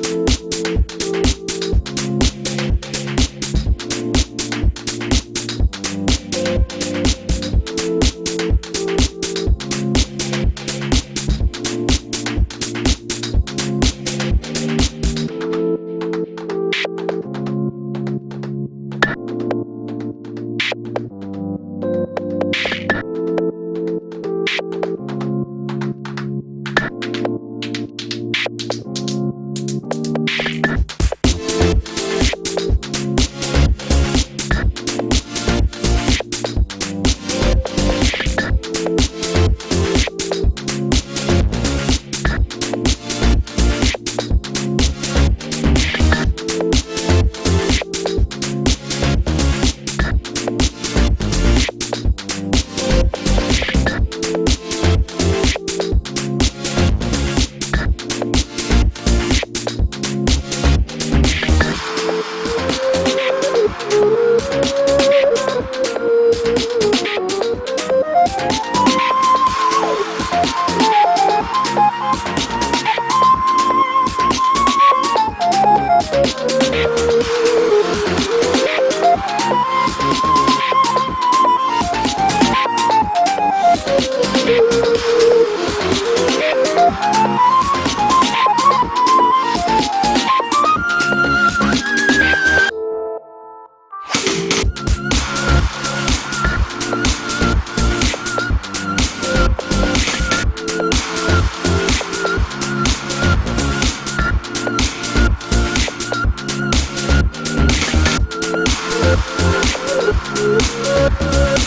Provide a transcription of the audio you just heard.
you. We'll be right back.